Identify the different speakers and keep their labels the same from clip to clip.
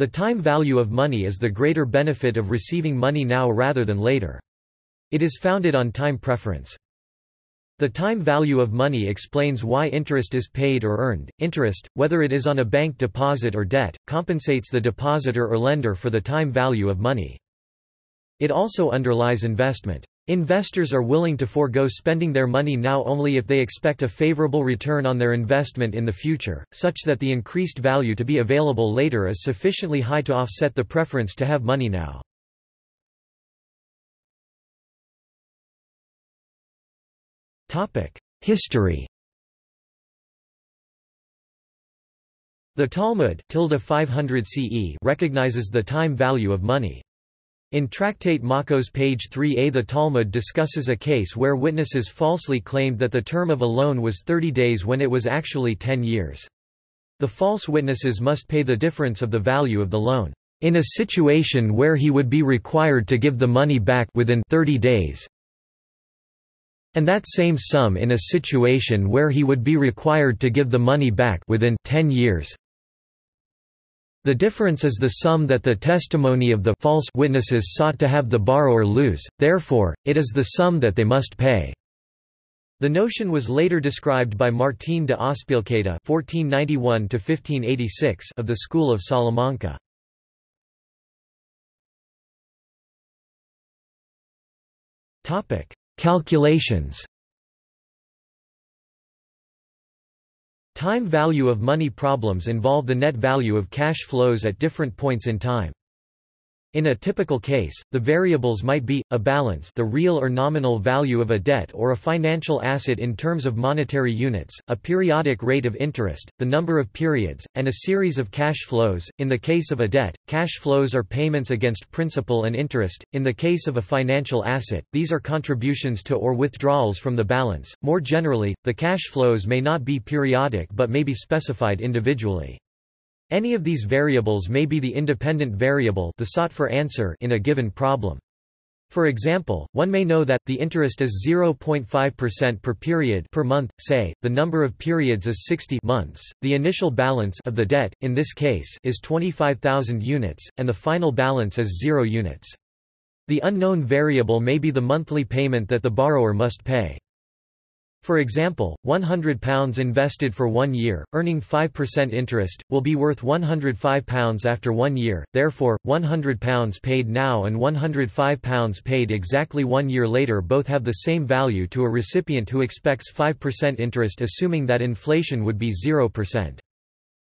Speaker 1: The time value of money is the greater benefit of receiving money now rather than later. It is founded on time preference. The time value of money explains why interest is paid or earned. Interest, whether it is on a bank deposit or debt, compensates the depositor or lender for the time value of money. It also underlies investment. Investors are willing to forego spending their money now only if they expect a favorable return on their investment in the future, such that the increased value to be available later is sufficiently high to offset the preference to have money now. History The Talmud 500 CE recognizes the time value of money. In Tractate Makos page 3a the Talmud discusses a case where witnesses falsely claimed that the term of a loan was 30 days when it was actually 10 years. The false witnesses must pay the difference of the value of the loan, in a situation where he would be required to give the money back within 30 days, and that same sum in a situation where he would be required to give the money back within 10 years. The difference is the sum that the testimony of the false witnesses sought to have the borrower lose, therefore, it is the sum that they must pay. The notion was later described by Martín de Azpilicueta (1491–1586) of the school of Salamanca. Topic: Calculations. Time value of money problems involve the net value of cash flows at different points in time. In a typical case, the variables might be, a balance the real or nominal value of a debt or a financial asset in terms of monetary units, a periodic rate of interest, the number of periods, and a series of cash flows. In the case of a debt, cash flows are payments against principal and interest. In the case of a financial asset, these are contributions to or withdrawals from the balance. More generally, the cash flows may not be periodic but may be specified individually. Any of these variables may be the independent variable the sought for answer in a given problem. For example, one may know that the interest is 0.5% per period per month, say, the number of periods is 60 months, the initial balance of the debt, in this case, is 25,000 units, and the final balance is 0 units. The unknown variable may be the monthly payment that the borrower must pay. For example, £100 invested for one year, earning 5% interest, will be worth £105 after one year, therefore, £100 paid now and £105 paid exactly one year later both have the same value to a recipient who expects 5% interest assuming that inflation would be 0%.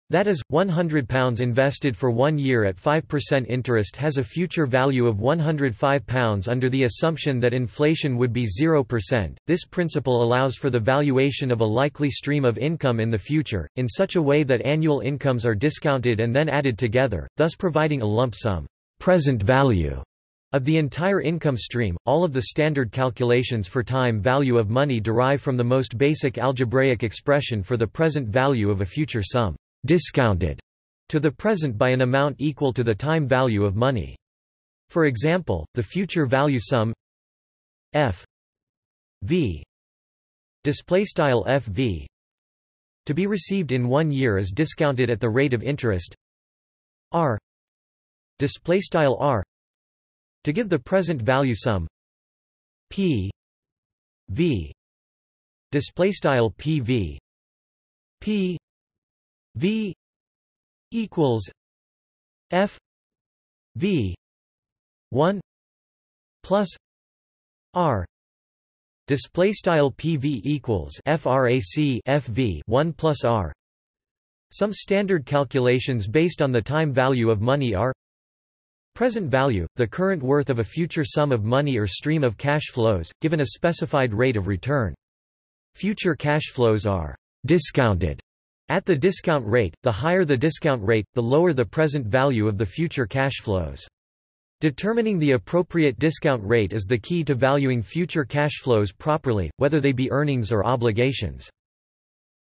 Speaker 1: That is, £100 invested for one year at 5% interest has a future value of £105 under the assumption that inflation would be 0%. This principle allows for the valuation of a likely stream of income in the future, in such a way that annual incomes are discounted and then added together, thus providing a lump sum present value of the entire income stream. All of the standard calculations for time value of money derive from the most basic algebraic expression for the present value of a future sum discounted to the present by an amount equal to the time value of money. For example, the future value sum f v display style fv to be received in one year is discounted at the rate of interest r display style r to give the present value sum p v display style pv p V equals F V one plus R. Display style PV equals frac FV 1 plus R. Some standard calculations based on the time value of money are present value the current worth of a future sum of money or stream of cash flows given a specified rate of return. Future cash flows are discounted at the discount rate, the higher the discount rate, the lower the present value of the future cash flows. Determining the appropriate discount rate is the key to valuing future cash flows properly, whether they be earnings or obligations.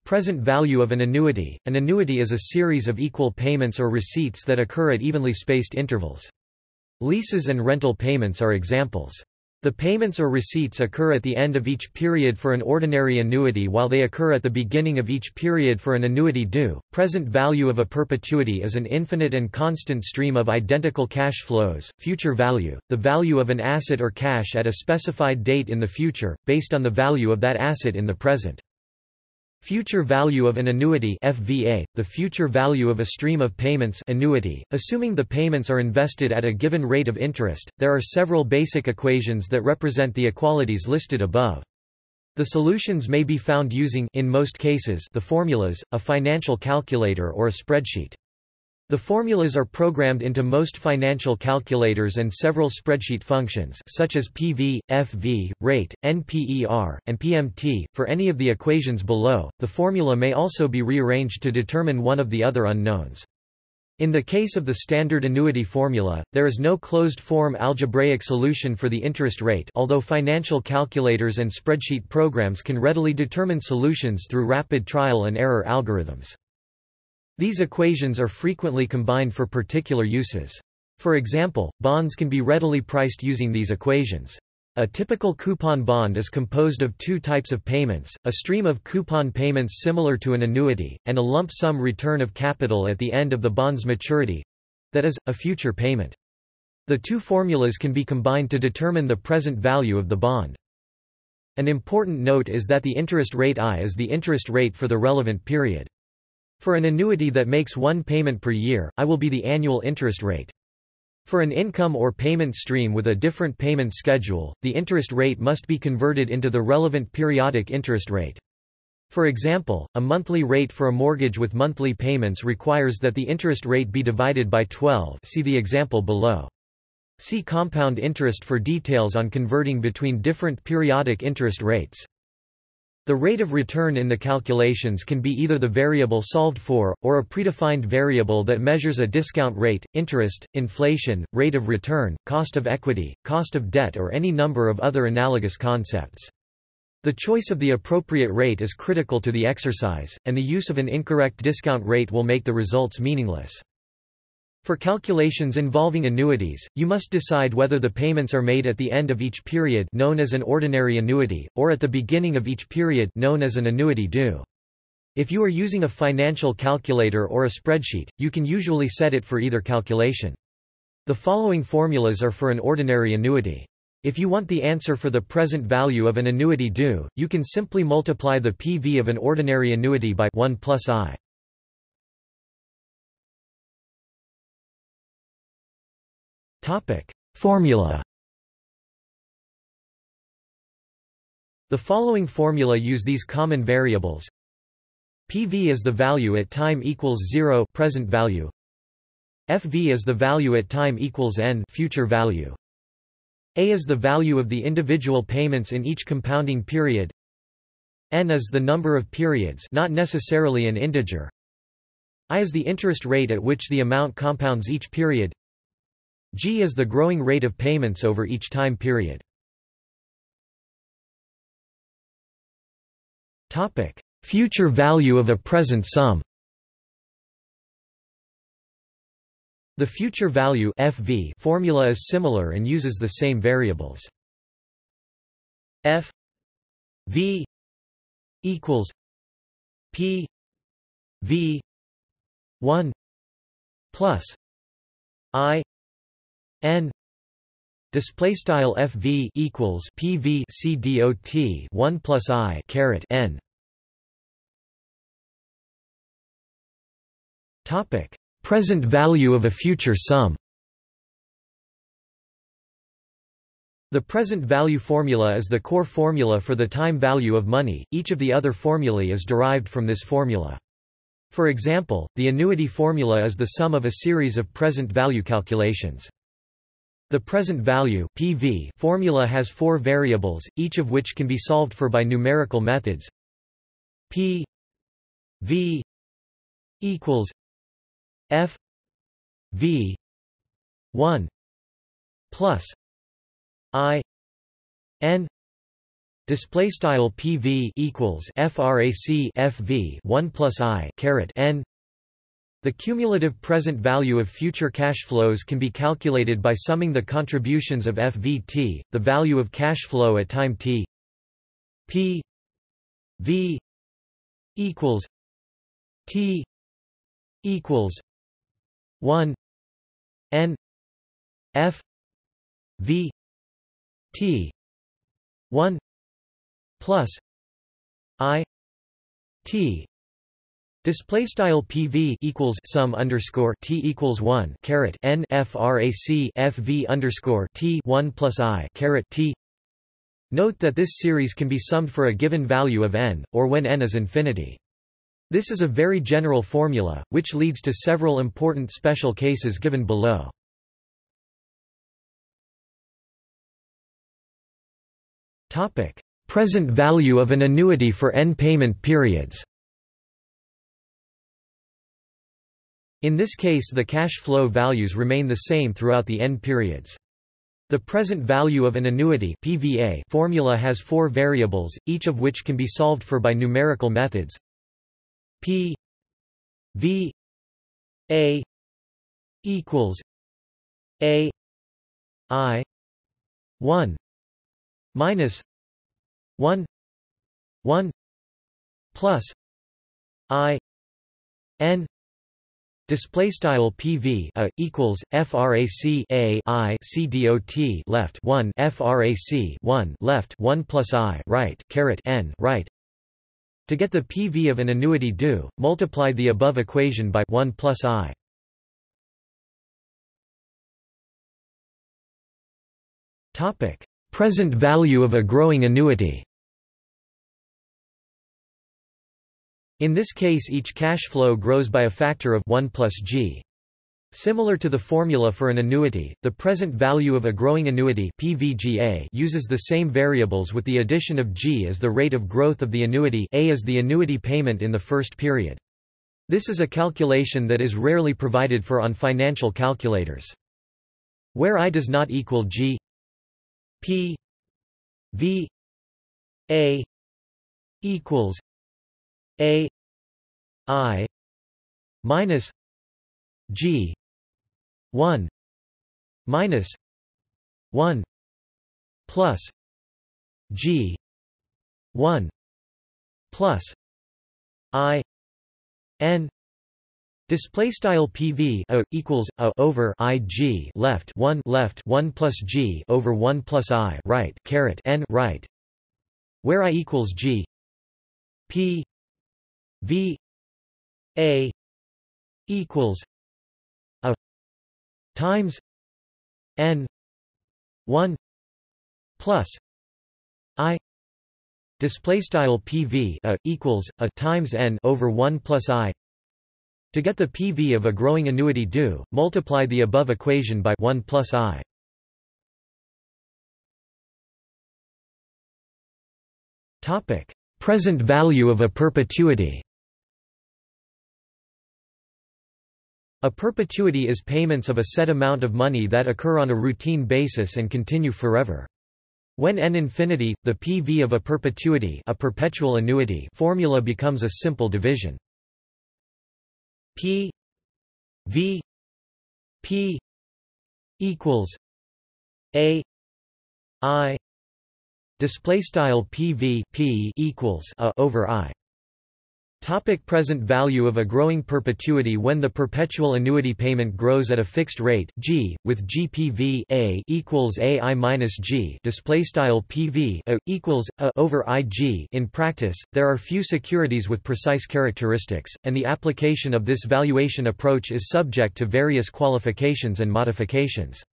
Speaker 1: Present value of an annuity An annuity is a series of equal payments or receipts that occur at evenly spaced intervals. Leases and rental payments are examples. The payments or receipts occur at the end of each period for an ordinary annuity while they occur at the beginning of each period for an annuity due. Present value of a perpetuity is an infinite and constant stream of identical cash flows. Future value, the value of an asset or cash at a specified date in the future, based on the value of that asset in the present. Future value of an annuity FVA, the future value of a stream of payments annuity, assuming the payments are invested at a given rate of interest. There are several basic equations that represent the equalities listed above. The solutions may be found using in most cases the formulas, a financial calculator or a spreadsheet. The formulas are programmed into most financial calculators and several spreadsheet functions such as PV, FV, rate, NPER, and PMT. For any of the equations below, the formula may also be rearranged to determine one of the other unknowns. In the case of the standard annuity formula, there is no closed-form algebraic solution for the interest rate although financial calculators and spreadsheet programs can readily determine solutions through rapid trial and error algorithms. These equations are frequently combined for particular uses. For example, bonds can be readily priced using these equations. A typical coupon bond is composed of two types of payments, a stream of coupon payments similar to an annuity, and a lump sum return of capital at the end of the bond's maturity—that is, a future payment. The two formulas can be combined to determine the present value of the bond. An important note is that the interest rate I is the interest rate for the relevant period. For an annuity that makes one payment per year, I will be the annual interest rate. For an income or payment stream with a different payment schedule, the interest rate must be converted into the relevant periodic interest rate. For example, a monthly rate for a mortgage with monthly payments requires that the interest rate be divided by 12 see the example below. See compound interest for details on converting between different periodic interest rates. The rate of return in the calculations can be either the variable solved for, or a predefined variable that measures a discount rate, interest, inflation, rate of return, cost of equity, cost of debt or any number of other analogous concepts. The choice of the appropriate rate is critical to the exercise, and the use of an incorrect discount rate will make the results meaningless. For calculations involving annuities, you must decide whether the payments are made at the end of each period known as an ordinary annuity, or at the beginning of each period known as an annuity due. If you are using a financial calculator or a spreadsheet, you can usually set it for either calculation. The following formulas are for an ordinary annuity. If you want the answer for the present value of an annuity due, you can simply multiply the PV of an ordinary annuity by 1 plus i. Formula The following formula use these common variables. PV is the value at time equals 0 present value. FV is the value at time equals n future value. A is the value of the individual payments in each compounding period. N is the number of periods not necessarily an integer. I is the interest rate at which the amount compounds each period. G is the growing rate of payments over each time period. Topic: Future value of a present sum. The future value FV formula is similar and uses the same variables. F V equals P V 1 plus I n display style fv equals pv c dot 1 plus i caret n topic present value of a future sum The present value formula is the core formula for the time value of money, each of the other formulae is derived from this formula. For example, the annuity formula is the sum of a series of present value calculations. The present value PV formula has four variables, each of which can be solved for by numerical methods. P V equals F V 1 plus I N display style PV equals frac FV 1 plus I caret N The cumulative present value of future cash flows can be calculated by summing the contributions of FVT, the value of cash flow at time t p v equals t equals 1 n f v t 1 plus i t Display style PV equals sum underscore T equals one caret N FRAC FV underscore T one plus I caret T. Note that this series can be summed for a given value of n, or when n is infinity. This is a very general formula, which leads to several important special cases given below. Topic: Present value of an annuity for n payment periods. In this case the cash flow values remain the same throughout the end periods. The present value of an annuity PVA formula has four variables, each of which can be solved for by numerical methods. P V A equals A I one minus one one plus I N Display style PV a equals frac a i c dot left one frac one left one plus i right caret n right. To get the PV of an annuity due, multiply the above equation by one plus i. Topic: Present value of a growing annuity. In this case each cash flow grows by a factor of 1 plus g. Similar to the formula for an annuity, the present value of a growing annuity PVGA uses the same variables with the addition of g as the rate of growth of the annuity A is the annuity payment in the first period. This is a calculation that is rarely provided for on financial calculators. Where I does not equal g p v a equals a I minus G one minus one plus G one plus I N Display style PV a equals a over I G left one left one plus G over one plus I right caret N right, where I equals G P V A equals a times N one plus I display style PV a equals a times N over 1 plus I. To get the PV of a growing annuity due multiply the above equation by 1 plus I. Topic. Present value of a perpetuity A perpetuity is payments of a set amount of money that occur on a routine basis and continue forever. When n infinity, the PV of a perpetuity a perpetual annuity formula becomes a simple division. P V P equals A I display style PV P equals a over I Topic present value of a growing perpetuity When the perpetual annuity payment grows at a fixed rate g, with GPV a equals a i minus g display style PV a equals a over ig. In practice, there are few securities with precise characteristics, and the application of this valuation approach is subject to various qualifications and modifications.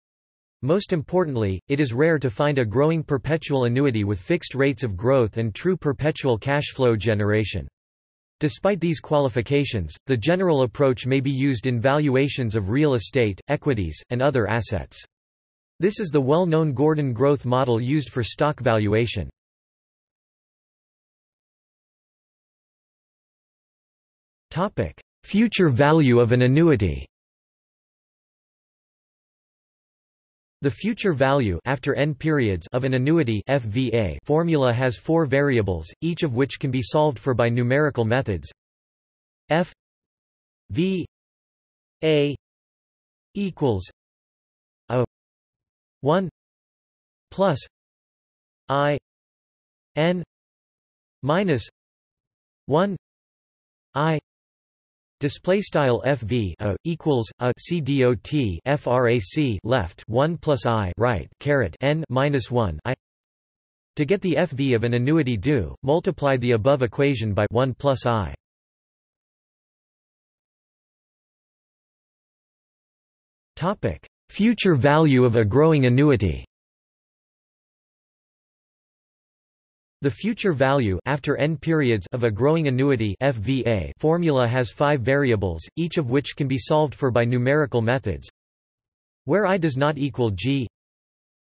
Speaker 1: Most importantly, it is rare to find a growing perpetual annuity with fixed rates of growth and true perpetual cash flow generation. Despite these qualifications, the general approach may be used in valuations of real estate, equities, and other assets. This is the well-known Gordon growth model used for stock valuation. Future value of an annuity The future value after n periods of an annuity FVA formula has four variables, each of which can be solved for by numerical methods. F V a equals a 1 plus i n minus 1 i Display style FV a equals a C dot frac left 1 plus I right caret n minus 1 I to get the FV of an annuity due, multiply the above equation by 1 plus I. Topic: Future value of a growing annuity. The future value after n periods of a growing annuity FVA formula has five variables, each of which can be solved for by numerical methods. Where i does not equal g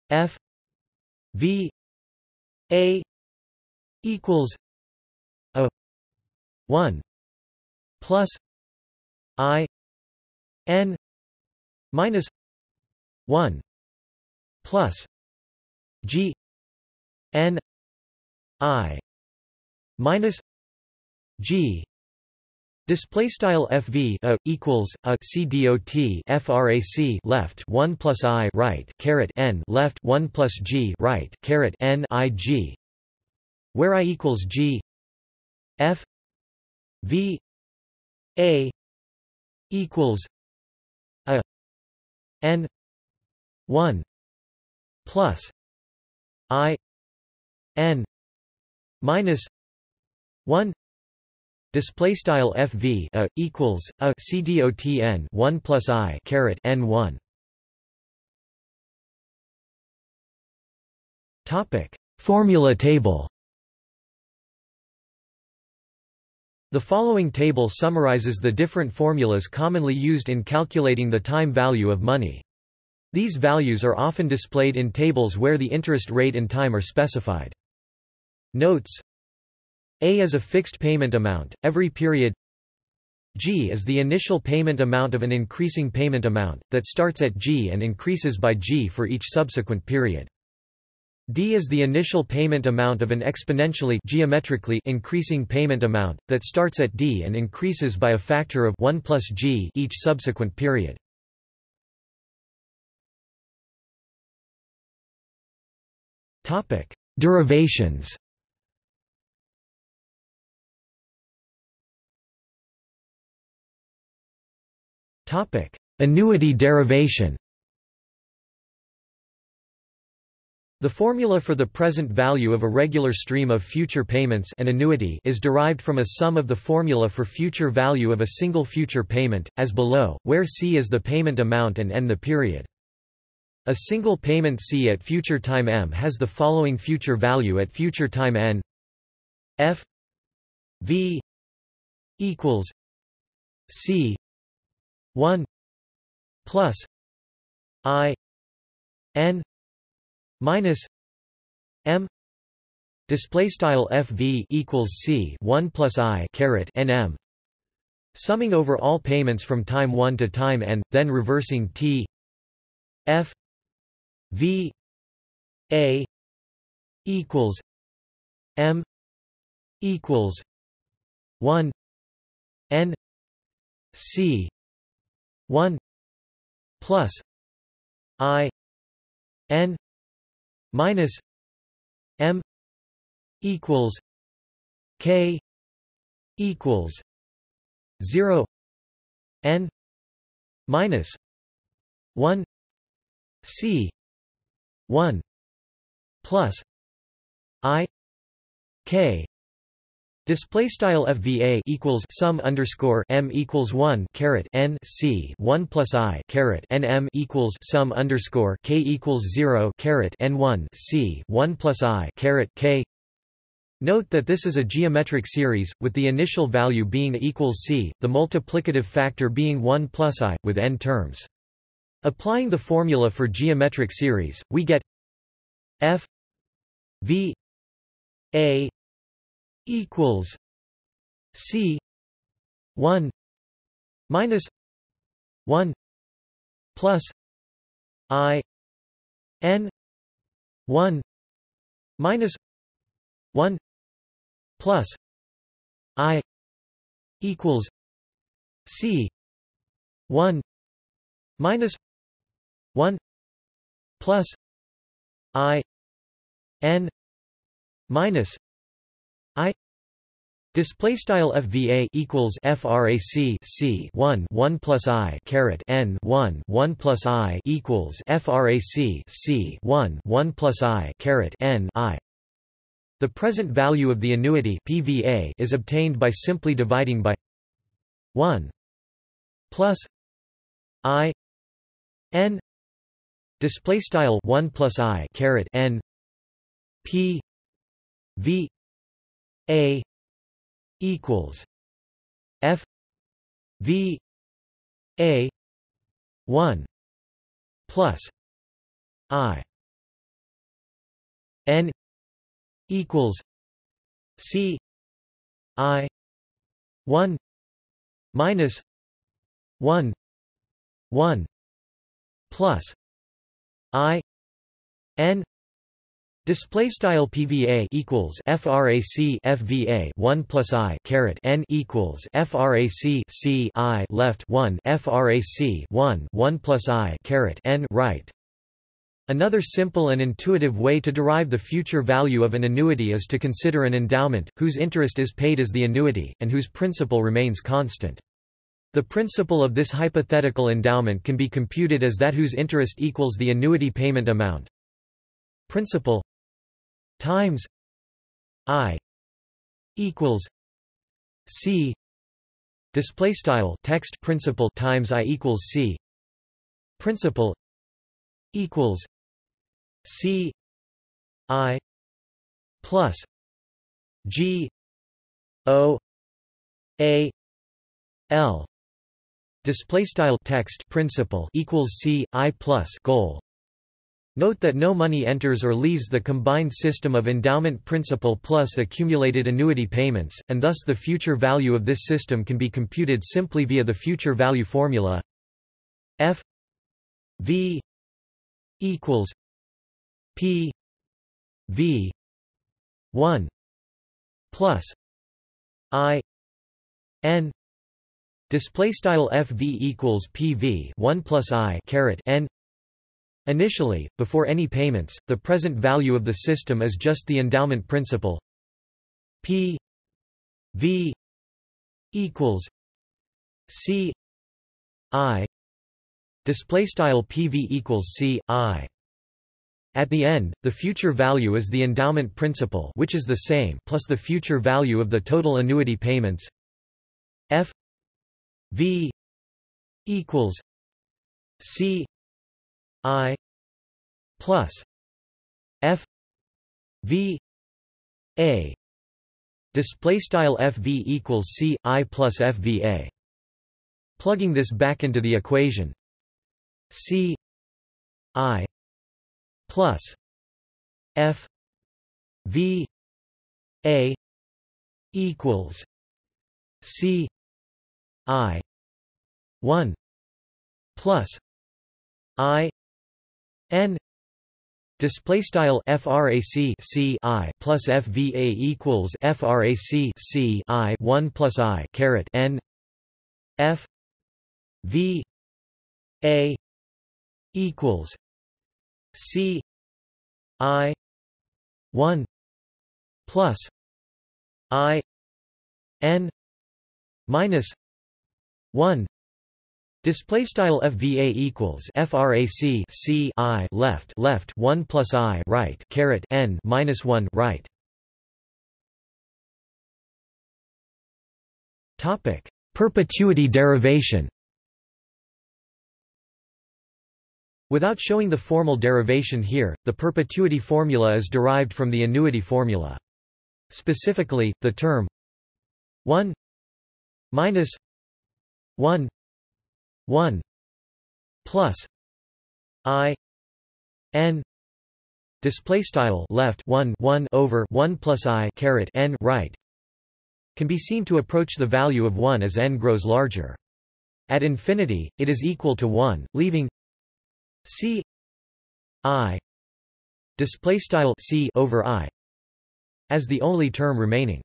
Speaker 1: f v a equals a 1 plus i n minus 1 plus g n I minus G Display style FV a uh, equals uh, a C dot frac left 1 plus I right caret n left 1 plus G right caret n I G where I equals G F V A equals a n 1 plus I n minus 1 display style fv a equals a cdotn 1 plus i caret n1 topic formula table The following table summarizes the different formulas commonly used in calculating the time value of money. These values are often displayed in tables where the interest rate and time are specified. Notes A is a fixed payment amount, every period G is the initial payment amount of an increasing payment amount, that starts at G and increases by G for each subsequent period. D is the initial payment amount of an exponentially geometrically increasing payment amount, that starts at D and increases by a factor of 1 plus G each subsequent period. Derivations Annuity derivation. The formula for the present value of a regular stream of future payments an annuity is derived from a sum of the formula for future value of a single future payment, as below, where C is the payment amount and N the period. A single payment C at future time M has the following future value at future time N. F. V. equals C 1 plus i n minus m display style fv equals c 1 plus i caret nm summing over all payments from time 1 to time n then reversing t f v a equals m equals 1 n c 1 plus i n minus m equals k equals 0 n minus 1 c 1 plus i k Display style FVA equals sum underscore M equals one caret N C one plus I caret N M equals sum underscore K equals zero caret N one C one plus I caret K Note that this is a geometric series, with the initial value being equals c, the multiplicative factor being 1 plus i, with n terms. Applying the formula for geometric series, we get f v a equals C one minus one plus I N one minus one plus I equals C 1 minus 1 plus i n minus Display style FVA equals FRAC C one one plus I caret N one one plus I equals FRAC C one one plus I caret N I. The present value of the annuity PVA is obtained by simply dividing by one plus I N display style one plus I caret N P V A equals F V A one plus I N equals C I one minus one one plus I N Display style PVA equals FRAC FVA 1 plus I caret N equals FRAC C I left 1 FRAC 1 1 plus I caret N right Another simple and intuitive way to derive the future value of an annuity is to consider an endowment, whose interest is paid as the annuity, and whose principal remains constant. The principal of this hypothetical endowment can be computed as that whose interest equals the annuity payment amount. Principal times i equals c display style text principal times i equals c principal equals c i plus g o a l display style text principal equals c i plus goal Note that no money enters or leaves the combined system of endowment principal plus accumulated annuity payments, and thus the future value of this system can be computed simply via the future value formula F V equals P V 1 plus I N display style FV equals PV 1 plus I caret N Initially, before any payments, the present value of the system is just the endowment principal. P V equals C I. Display style PV equals C I. At the end, the future value is the endowment principal which is the same plus the future value of the total annuity payments. F V equals C I plus F V A. Display style FV equals C I plus FVA plugging this back into the equation. C I plus F V A equals C I one plus I N display style frac c i plus fva equals frac c i 1 plus i caret n f v a equals c i 1 plus i n minus 1 Display style FVA equals FRAC C I left left one plus I right caret N minus one right. Topic Perpetuity derivation Without showing the formal derivation here, the perpetuity formula is derived from the annuity formula. Specifically, the term 1 minus 1 1 plus i n display style left 1 1 over 1 plus i caret n right can be seen to approach the value of 1 as n grows larger. At infinity it is equal to 1 leaving c i display style c over i as the only term remaining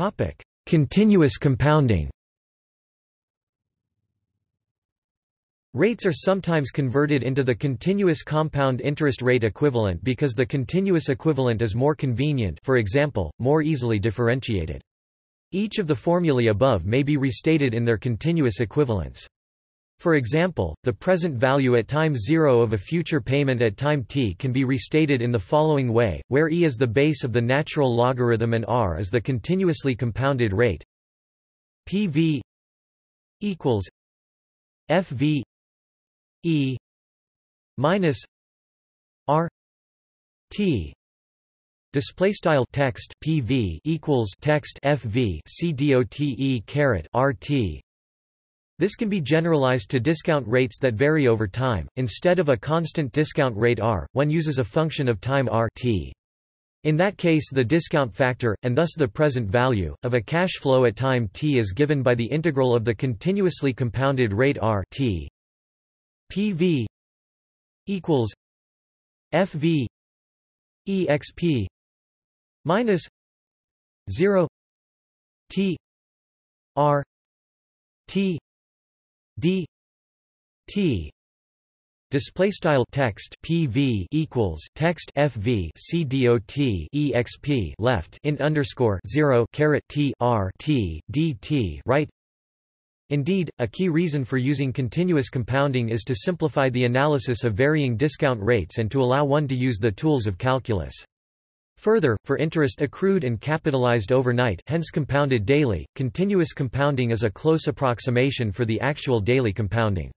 Speaker 1: Topic: Continuous compounding. Rates are sometimes converted into the continuous compound interest rate equivalent because the continuous equivalent is more convenient for example, more easily differentiated. Each of the formulae above may be restated in their continuous equivalents. For example, the present value at time zero of a future payment at time t can be restated in the following way, where e is the base of the natural logarithm and r is the continuously compounded rate. Pv equals fv E minus R T. Display style text PV equals text FV CDOTE caret RT this can be generalized to discount rates that vary over time, instead of a constant discount rate r, one uses a function of time r t. In that case the discount factor, and thus the present value, of a cash flow at time t is given by the integral of the continuously compounded rate r t PV equals FV EXP minus 0 T R T D T Display style text PV equals text FV CDOT EXP left in underscore zero caret T R T D T right Indeed, a key reason for using continuous compounding is to simplify the analysis of varying discount rates and to allow one to use the tools of calculus. Further, for interest accrued and capitalized overnight hence compounded daily, continuous compounding is a close approximation for the actual daily compounding.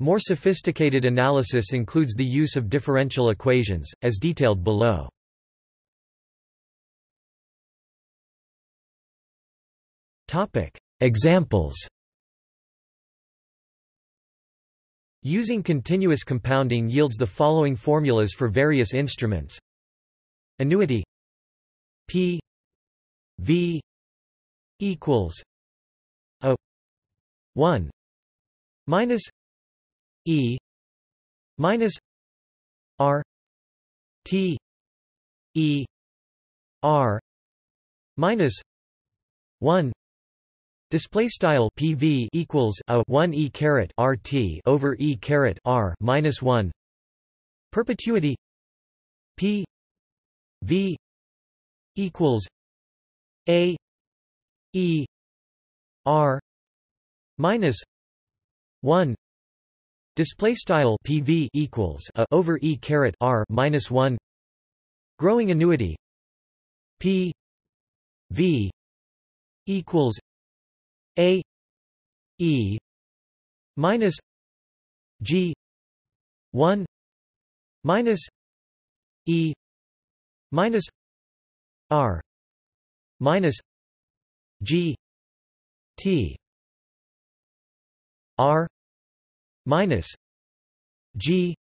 Speaker 1: More sophisticated analysis includes the use of differential equations, as detailed below. Examples Using continuous compounding yields the following formulas for various instruments. Annuity. P. V. Equals a 1 minus E minus R T E R minus 1 Display style PV equals a 1 e caret RT over e caret R minus 1 perpetuity P V equals a e R minus 1 display style PV equals a over e caret R minus 1 growing annuity P V equals a E minus G one minus E minus R minus G T R minus G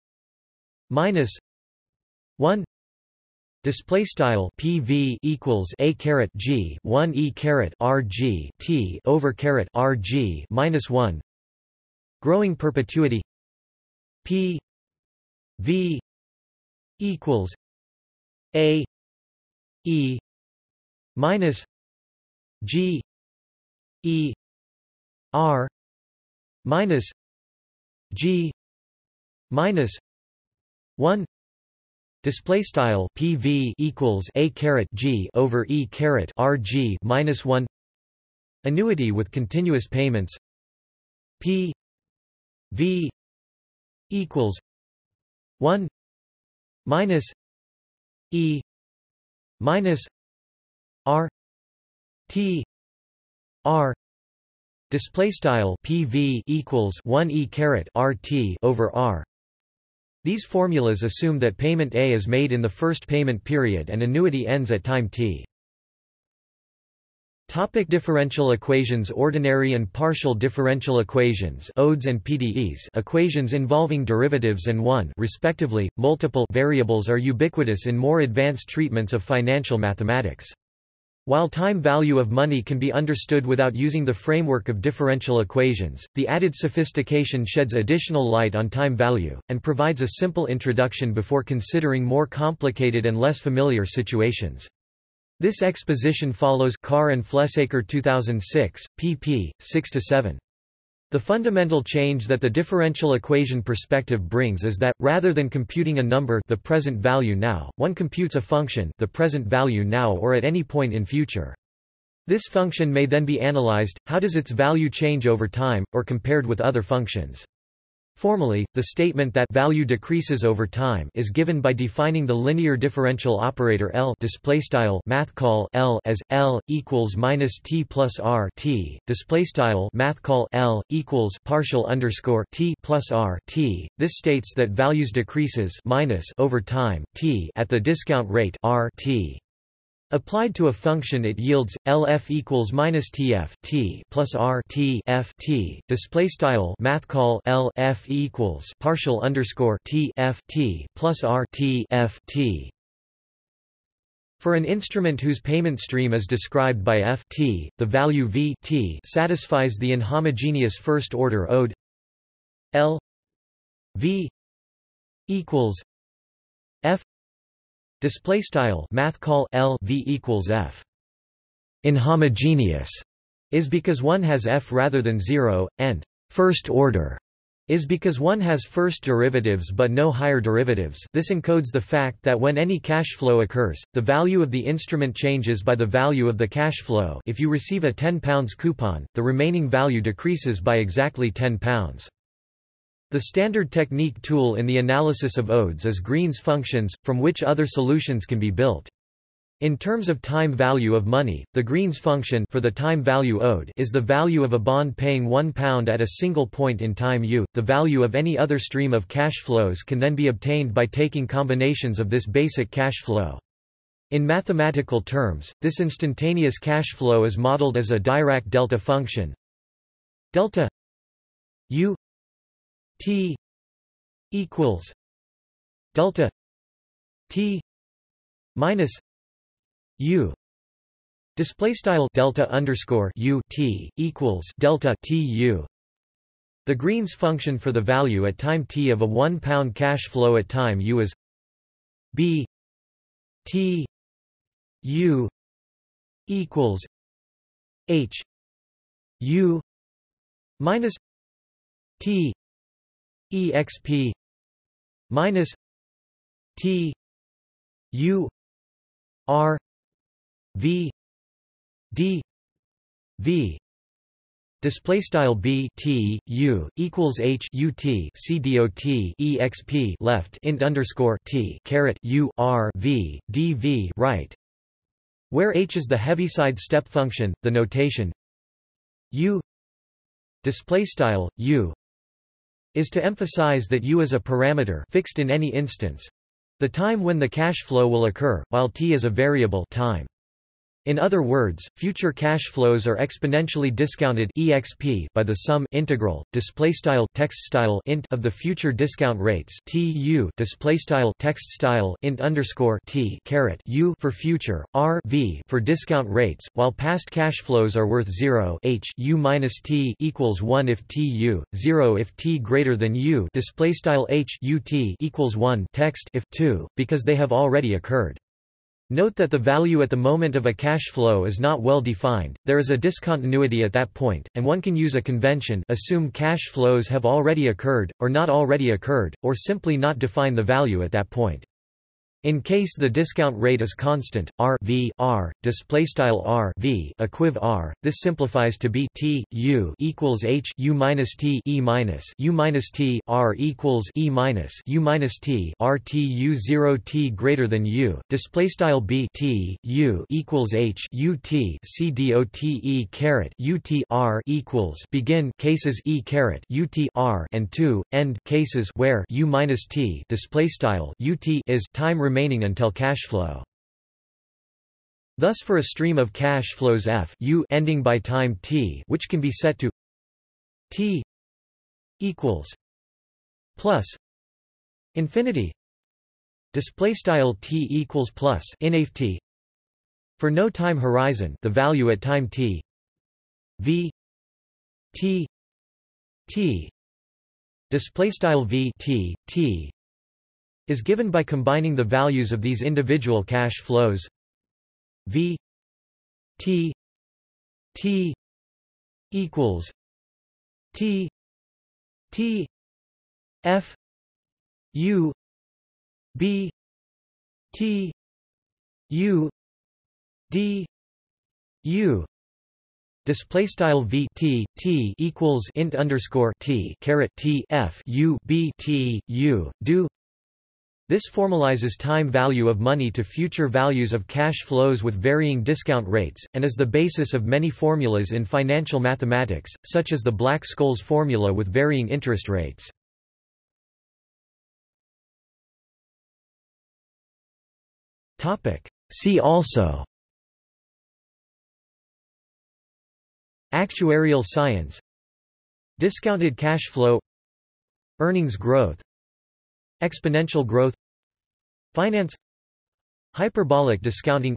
Speaker 1: minus one Display style PV equals a caret G one e caret RG T over caret RG minus one growing perpetuity P V equals a E minus G E R minus G minus one. Display style PV equals a caret G over E caret RG minus one. Annuity with continuous payments. P V equals one minus E minus R T R display style PV equals 1 E caret RT over R these formulas assume that payment A is made in the first payment period and annuity ends at time t. Topic differential equations Ordinary and partial differential equations ODEs and PDEs equations involving derivatives and one respectively, multiple variables are ubiquitous in more advanced treatments of financial mathematics. While time value of money can be understood without using the framework of differential equations, the added sophistication sheds additional light on time value, and provides a simple introduction before considering more complicated and less familiar situations. This exposition follows Carr and Flesaker 2006, pp. 6–7. The fundamental change that the differential equation perspective brings is that, rather than computing a number the present value now, one computes a function the present value now or at any point in future. This function may then be analyzed, how does its value change over time, or compared with other functions. Formally, the statement that value decreases over time is given by defining the linear differential operator L display style math call L as L equals minus T plus R T display style math call L equals partial underscore T plus R T. This states that values decreases minus over time T at the discount rate R T. Applied to a function it yields LF equals minus TF T plus R T F T. Display style math call L F equals partial underscore T F T plus R T F T. For an instrument whose payment stream is described by f t, the value v t satisfies the inhomogeneous first-order ode L v equals f Display style math call L v equals F. Inhomogeneous is because one has F rather than zero, and first order is because one has first derivatives but no higher derivatives this encodes the fact that when any cash flow occurs, the value of the instrument changes by the value of the cash flow if you receive a £10 coupon, the remaining value decreases by exactly £10. The standard technique tool in the analysis of odes is Green's functions, from which other solutions can be built. In terms of time value of money, the Green's function for the time value owed is the value of a bond paying £1 at a single point in time u. The value of any other stream of cash flows can then be obtained by taking combinations of this basic cash flow. In mathematical terms, this instantaneous cash flow is modeled as a Dirac delta function delta u T equals delta T minus U. Display style delta underscore U T equals delta T U. The Green's function for the value at time t of a 1 pound cash flow at time u is b t u equals h u minus t exp minus t u r v d v. Display style b t u equals h u t c dot exp left int underscore t caret u r v d v right where h is the heaviside step function the notation u display style u is to emphasize that u is a parameter fixed in any instance the time when the cash flow will occur, while t is a variable time. In other words, future cash flows are exponentially discounted exp by the sum integral display style text style int of the future discount rates tu display style text style int underscore t caret u for future r v for discount rates, while past cash flows are worth zero h u minus t equals one if tu zero if t greater than u display style h u t equals one text if two because they have already occurred. Note that the value at the moment of a cash flow is not well defined, there is a discontinuity at that point, and one can use a convention assume cash flows have already occurred, or not already occurred, or simply not define the value at that point. In case the discount rate is constant, R v R display style R v equiv R, this simplifies to be T U equals H U minus T E minus U minus T R equals E minus U minus T R T U zero T greater than U display style B T U equals H U T C D O T E caret U T R equals begin cases E caret U T R and two end cases where U minus T display style U T is time remaining until cash flow. Thus for a stream of cash flows f u ending by time t which can be set to t equals plus infinity. Display style t equals plus inf t. For no time horizon the value at time t v t t. Display style v t t is given by combining the values of these individual cash flows v t t equals t t f u b t u d u Display style v t t equals int underscore t caret t f u b t u do. This formalizes time value of money to future values of cash flows with varying discount rates, and is the basis of many formulas in financial mathematics, such as the Black-Scholes formula with varying interest rates. See also. Actuarial science. Discounted cash flow. Earnings growth. Exponential growth Finance Hyperbolic discounting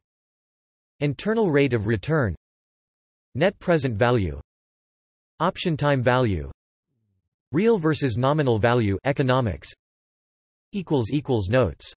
Speaker 1: Internal rate of return Net present value Option time value Real versus nominal value economics equals equals Notes